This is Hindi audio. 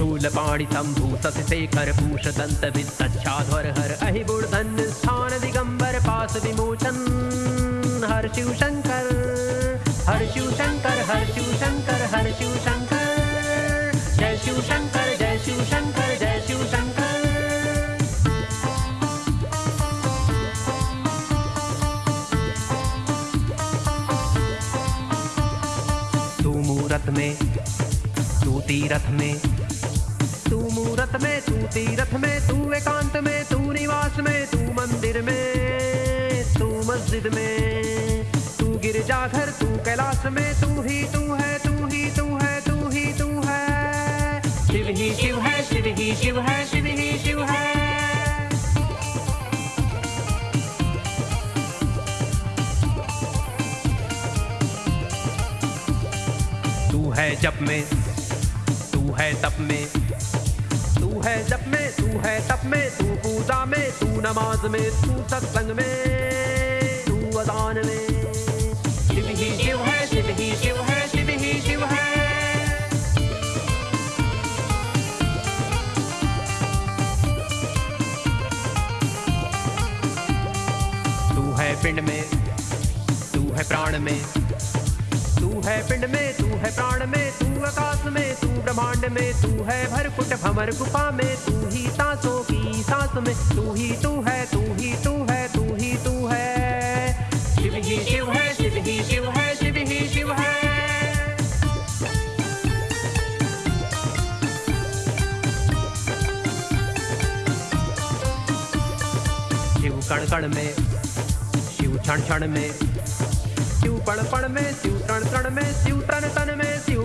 पाणि शंभु शशि शेखर पूष दंत वित्तच्छाध्वर हर अहि बुर्धन स्थान दिगंबर, पास विमोचन, हर शिव शंकर हर शिव शंकर हर शिव शंकर हर शिव शंकर जय शिव शंकर जय शिव शंकर जय शिव शंकर तू मूरत में, तू तीरथ में तू मूरत में, तू तीरथ में, तू एकांत में, तू निवास में, तू मंदिर में, तू मस्जिद में, तू गिरजाघर, तू कैलाश में, तू ही तू है, तू ही तू है, तू ही तू है। शिव ही शिव है, शिव ही शिव है, शिव ही शिव है। तू है जप में, तू है तप में है जप में, तू है तप में, तू पूजा में, तू नमाज़ में, तू सत्संग में, तू अदान में। शिव है। तू है पिंड में, तू है प्राण में, तू है पिंड में, तू है प्राण में, तू आकाश में तू, ब्रह्मांड में तू है। भरकुट भमर गुफा में तू ही, सांसों की सांस में तू ही तू है, तू ही तू है, तू ही तू है। शिव ही शिव है, शिव ही शिव है कण कण में, शिव क्षण क्षण में, शिव पण पण में, शिव तण तण में, शिव तन तन में, शिव